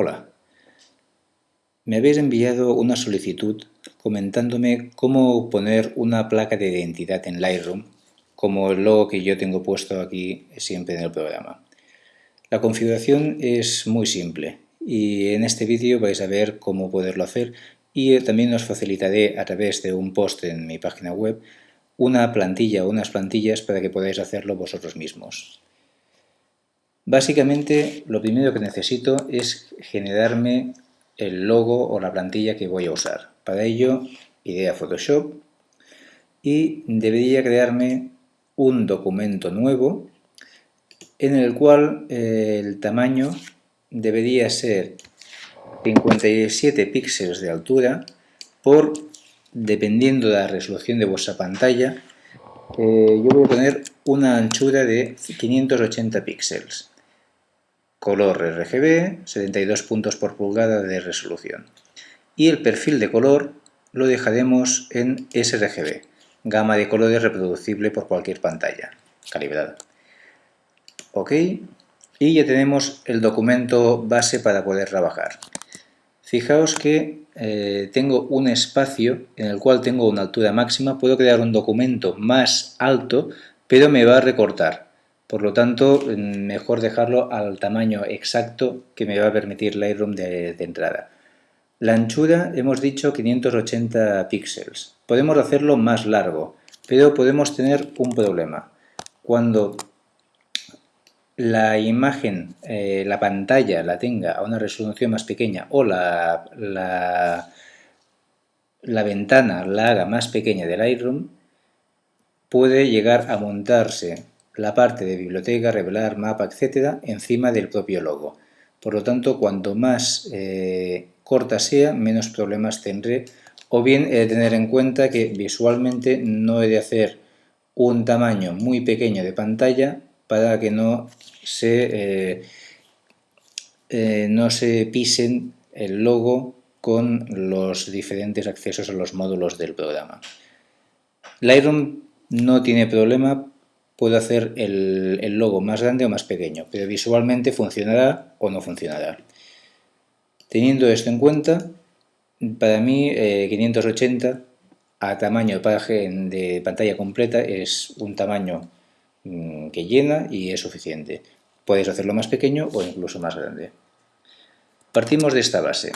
Hola. Me habéis enviado una solicitud comentándome cómo poner una placa de identidad en Lightroom, como el logo que yo tengo puesto aquí siempre en el programa. La configuración es muy simple y en este vídeo vais a ver cómo poderlo hacer y también os facilitaré a través de un post en mi página web una plantilla o unas plantillas para que podáis hacerlo vosotros mismos. Básicamente lo primero que necesito es generarme el logo o la plantilla que voy a usar. Para ello iré a Photoshop y debería crearme un documento nuevo en el cual eh, el tamaño debería ser 57 píxeles de altura por, dependiendo de la resolución de vuestra pantalla, eh, yo voy a poner una anchura de 580 píxeles color RGB, 72 puntos por pulgada de resolución. Y el perfil de color lo dejaremos en sRGB, gama de colores reproducible por cualquier pantalla, calibrada. Ok, y ya tenemos el documento base para poder trabajar. Fijaos que eh, tengo un espacio en el cual tengo una altura máxima, puedo crear un documento más alto, pero me va a recortar. Por lo tanto, mejor dejarlo al tamaño exacto que me va a permitir Lightroom de, de entrada. La anchura hemos dicho 580 píxeles. Podemos hacerlo más largo, pero podemos tener un problema. Cuando la imagen, eh, la pantalla la tenga a una resolución más pequeña o la, la, la ventana la haga más pequeña del Lightroom, puede llegar a montarse la parte de biblioteca, revelar, mapa, etcétera, encima del propio logo. Por lo tanto, cuanto más eh, corta sea, menos problemas tendré. O bien he de tener en cuenta que visualmente no he de hacer un tamaño muy pequeño de pantalla para que no se, eh, eh, no se pisen el logo con los diferentes accesos a los módulos del programa. Lightroom no tiene problema puedo hacer el, logo más grande o más pequeño, pero visualmente funcionará o no funcionará. Teniendo esto en cuenta, para mí 580 eh, a tamaño de, de pantalla completa es un tamaño mm, que llena y es suficiente. Puedes hacerlo más pequeño o incluso más grande. Partimos de esta base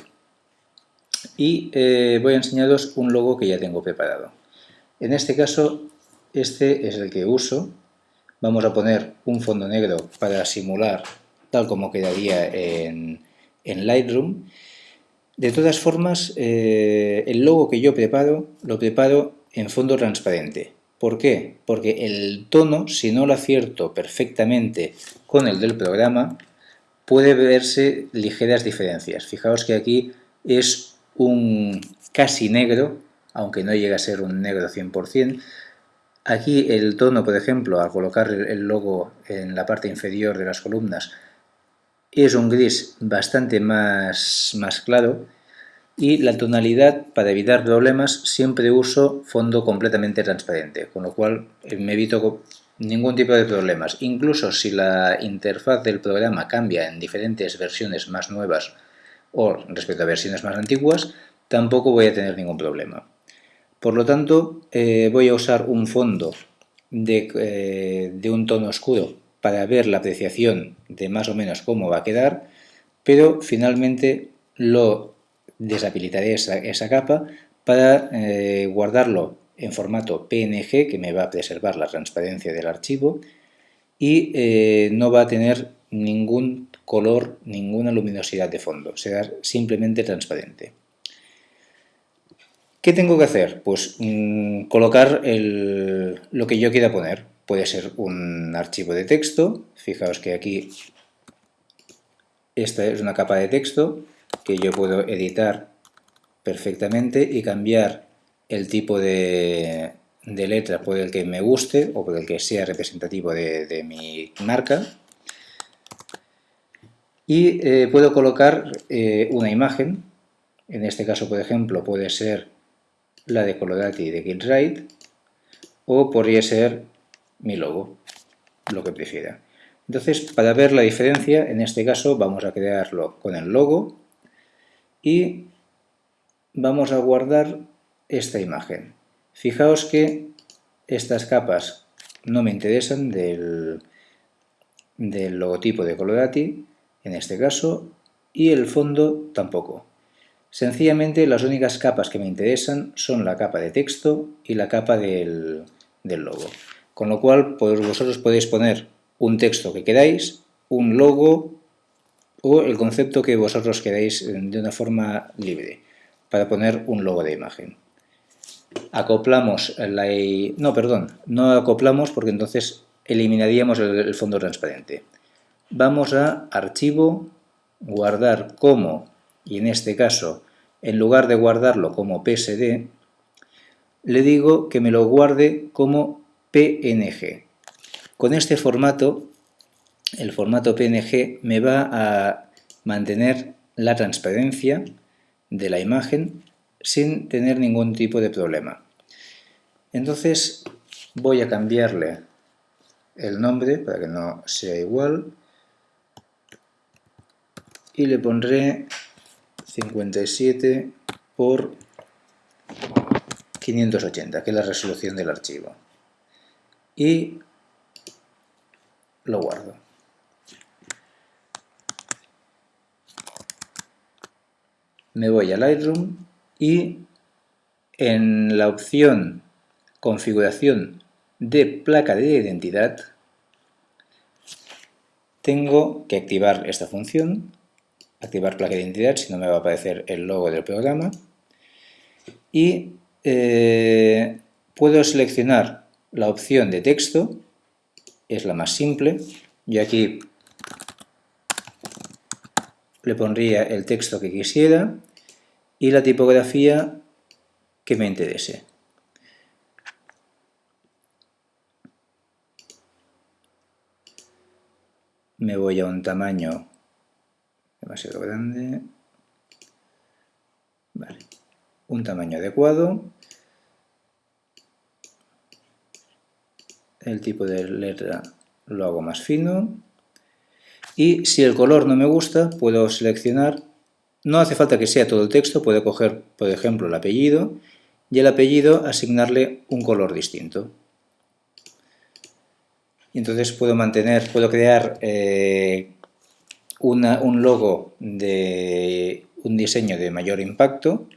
y eh, voy a enseñaros un logo que ya tengo preparado. En este caso, este es el que uso Vamos a poner un fondo negro para simular tal como quedaría en, Lightroom. De todas formas, eh, el logo que yo preparo, lo preparo en fondo transparente. ¿Por qué? Porque el tono, si no lo acierto perfectamente con el del programa, puede verse ligeras diferencias. Fijaos que aquí es un casi negro, aunque no llega a ser un negro 100%, Aquí el tono, por ejemplo, al colocar el logo en la parte inferior de las columnas, es un gris bastante más, más claro y la tonalidad, para evitar problemas, siempre uso fondo completamente transparente, con lo cual eh, me evito ningún tipo de problemas. Incluso si la interfaz del programa cambia en diferentes versiones más nuevas o respecto a versiones más antiguas, tampoco voy a tener ningún problema. Por lo tanto, eh, voy a usar un fondo eh, de, un tono oscuro para ver la apreciación de más o menos cómo va a quedar, pero finalmente lo deshabilitaré esa, capa para eh, guardarlo en formato PNG, que me va a preservar la transparencia del archivo, y no va a tener ningún color, ninguna luminosidad de fondo, será simplemente transparente. ¿Qué tengo que hacer? Pues mm, colocar lo que yo quiera poner. Puede ser un archivo de texto, fijaos que aquí esta es una capa de texto que yo puedo editar perfectamente y cambiar el tipo de, letra por el que me guste o por el que sea representativo de, mi marca. Y eh, puedo colocar eh, una imagen, en este caso por ejemplo puede ser la de Colodati de Gilride o podría ser mi logo, lo que prefiera. Entonces, para ver la diferencia, en este caso vamos a crearlo con el logo y vamos a guardar esta imagen. Fijaos que estas capas no me interesan del, del logotipo de Colorati, en este caso, y el fondo tampoco. Sencillamente las únicas capas que me interesan son la capa de texto y la capa del, logo. Con lo cual vosotros podéis poner un texto que queráis, un logo o el concepto que vosotros queráis de una forma libre para poner un logo de imagen. Acoplamos la... no, perdón, no acoplamos porque entonces eliminaríamos el fondo transparente. Vamos a Archivo, Guardar como y en este caso, en lugar de guardarlo como PSD, le digo que me lo guarde como PNG. Con este formato, el formato PNG me va a mantener la transparencia de la imagen sin tener ningún tipo de problema. Entonces voy a cambiarle el nombre para que no sea igual y le pondré 57 por 580, que es la resolución del archivo. Y lo guardo. Me voy a Lightroom y en la opción configuración de placa de identidad tengo que activar esta función activar placa de identidad, si no me va a aparecer el logo del programa. Y eh, puedo seleccionar la opción de texto, es la más simple. Yo aquí le pondría el texto que quisiera y la tipografía que me interese. Me voy a un tamaño demasiado grande. Vale. Un tamaño adecuado. El tipo de letra lo hago más fino. Y si el color no me gusta, puedo seleccionar, no hace falta que sea todo el texto, puedo coger, por ejemplo, el apellido y el apellido asignarle un color distinto. Y entonces puedo mantener, puedo crear eh, un logo de un diseño de mayor impacto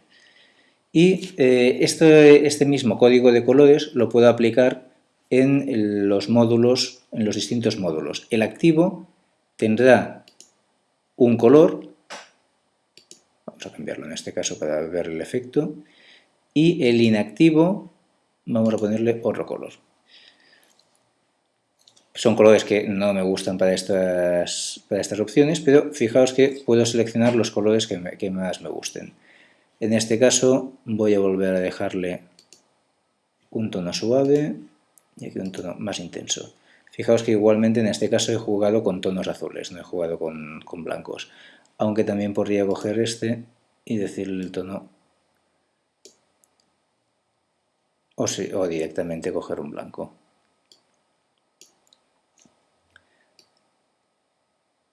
y eh, este, este mismo código de colores lo puedo aplicar en los módulos, en los distintos módulos. El activo tendrá un color, vamos a cambiarlo en este caso para ver el efecto, y el inactivo vamos a ponerle otro color. Son colores que no me gustan para estas, para estas opciones, pero fijaos que puedo seleccionar los colores que, más me gusten. En este caso voy a volver a dejarle un tono suave y aquí un tono más intenso. Fijaos que igualmente en este caso he jugado con tonos azules, no he jugado con, con blancos. Aunque también podría coger este y decirle el tono o, sí, o directamente coger un blanco.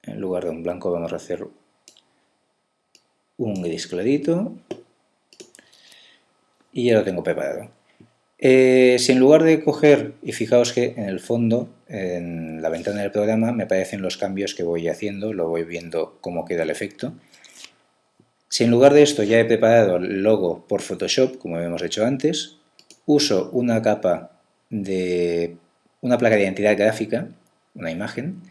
En lugar de un blanco vamos a hacer un gris clarito y ya lo tengo preparado. Eh, si en lugar de coger, y fijaos que en el fondo, en la ventana del programa, me aparecen los cambios que voy haciendo, lo voy viendo cómo queda el efecto. Si en lugar de esto ya he preparado el logo por Photoshop, como hemos hecho antes, uso una capa de una placa de identidad gráfica, una imagen,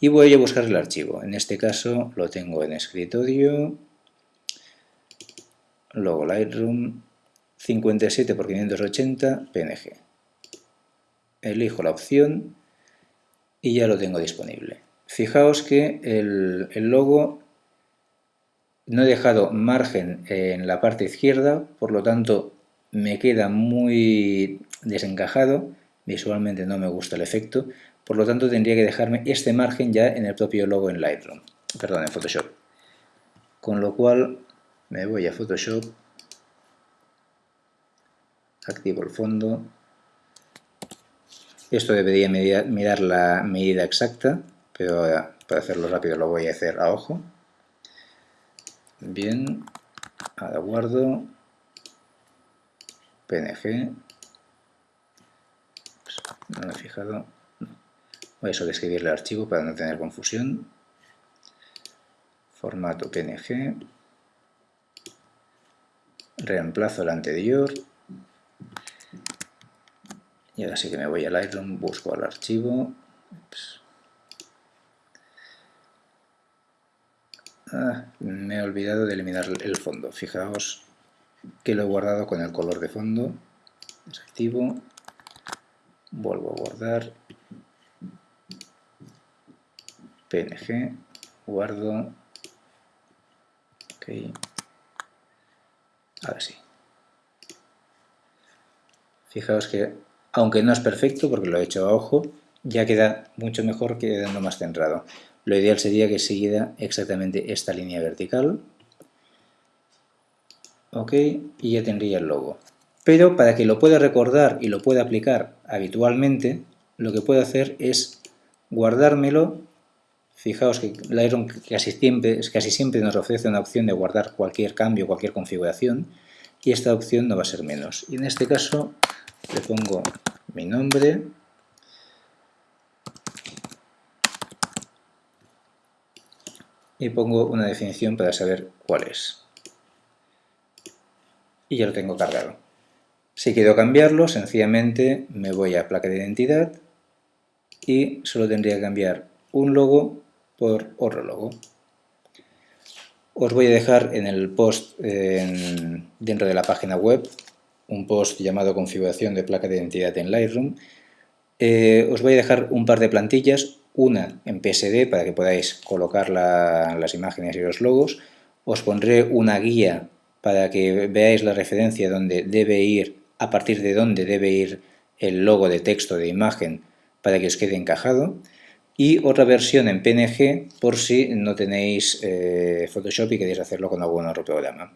y voy a buscar el archivo. En este caso lo tengo en escritorio, logo Lightroom 57 x 580 PNG. Elijo la opción y ya lo tengo disponible. Fijaos que el, el logo no he dejado margen en la parte izquierda, por lo tanto me queda muy desencajado, visualmente no me gusta el efecto, por lo tanto, tendría que dejarme este margen ya en el propio logo en Lightroom, perdón, en Photoshop. Con lo cual, me voy a Photoshop, activo el fondo. Esto debería mirar la medida exacta pero para hacerlo rápido lo voy a hacer a ojo. Bien, ahora guardo, PNG, pues, no me he fijado, voy a sobreescribirle el archivo para no tener confusión, formato PNG, reemplazo el anterior, y ahora sí que me voy a Lightroom, busco el archivo, Ah, me he olvidado de eliminar el fondo. Fijaos que lo he guardado con el color de fondo. Desactivo. Vuelvo a guardar. PNG. Guardo. Ok. Ahora sí. Fijaos que, aunque no es perfecto, porque lo he hecho a ojo, ya queda mucho mejor quedando más centrado. Lo ideal sería que siguiera exactamente esta línea vertical. Ok, y ya tendría el logo. Pero para que lo pueda recordar y lo pueda aplicar habitualmente, lo que puedo hacer es guardármelo. Fijaos que Lightroom casi casi siempre nos ofrece una opción de guardar cualquier cambio, cualquier configuración, y esta opción no va a ser menos. Y en este caso le pongo mi nombre, y pongo una definición para saber cuál es. Y ya lo tengo cargado. Si quiero cambiarlo, sencillamente me voy a placa de identidad y solo tendría que cambiar un logo por otro logo. Os voy a dejar en el post dentro de la página web un post llamado configuración de placa de identidad en Lightroom. Eh, os voy a dejar un par de plantillas, una en PSD para que podáis colocar las imágenes y los logos. Os pondré una guía para que veáis la referencia donde debe ir, a partir de dónde debe ir el logo de texto de imagen para que os quede encajado. Y otra versión en PNG por si no tenéis eh, Photoshop y queréis hacerlo con algún otro programa.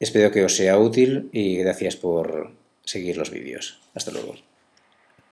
Espero que os sea útil y gracias por seguir los vídeos. Hasta luego.